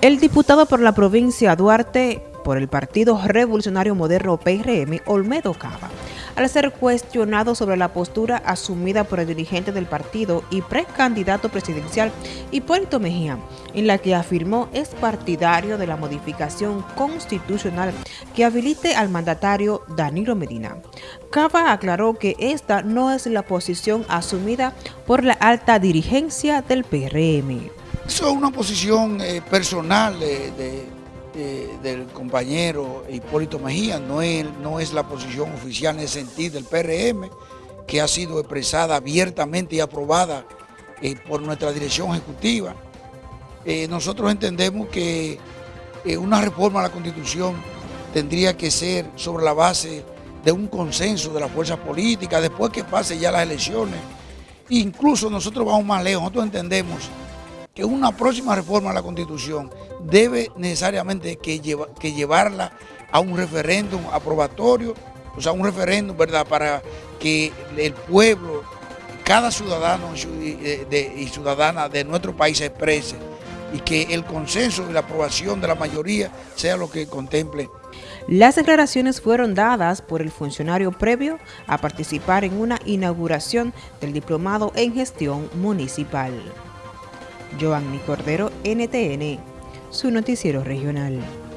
El diputado por la provincia Duarte por el Partido Revolucionario Moderno PRM, Olmedo Cava, al ser cuestionado sobre la postura asumida por el dirigente del partido y precandidato presidencial Hipólito Mejía, en la que afirmó es partidario de la modificación constitucional que habilite al mandatario Danilo Medina. Cava aclaró que esta no es la posición asumida por la alta dirigencia del PRM. Eso es una posición eh, personal del compañero Hipólito Mejía, no es, la posición oficial en ese sentido del PRM, que ha sido expresada abiertamente y aprobada eh, por nuestra dirección ejecutiva. Eh, nosotros entendemos que una reforma a la Constitución tendría que ser sobre la base de un consenso de las fuerzas políticas, después que pase ya las elecciones. Incluso nosotros vamos más lejos, nosotros entendemos que una próxima reforma a la Constitución debe necesariamente que, que llevarla a un referéndum aprobatorio, o sea, un referéndum, ¿verdad?, para que el pueblo, cada ciudadano y ciudadana de nuestro país se exprese y que el consenso y la aprobación de la mayoría sea lo que contemple. Las declaraciones fueron dadas por el funcionario previo a participar en una inauguración del diplomado en gestión municipal. Giovanni Cordero, NTN, su noticiero regional.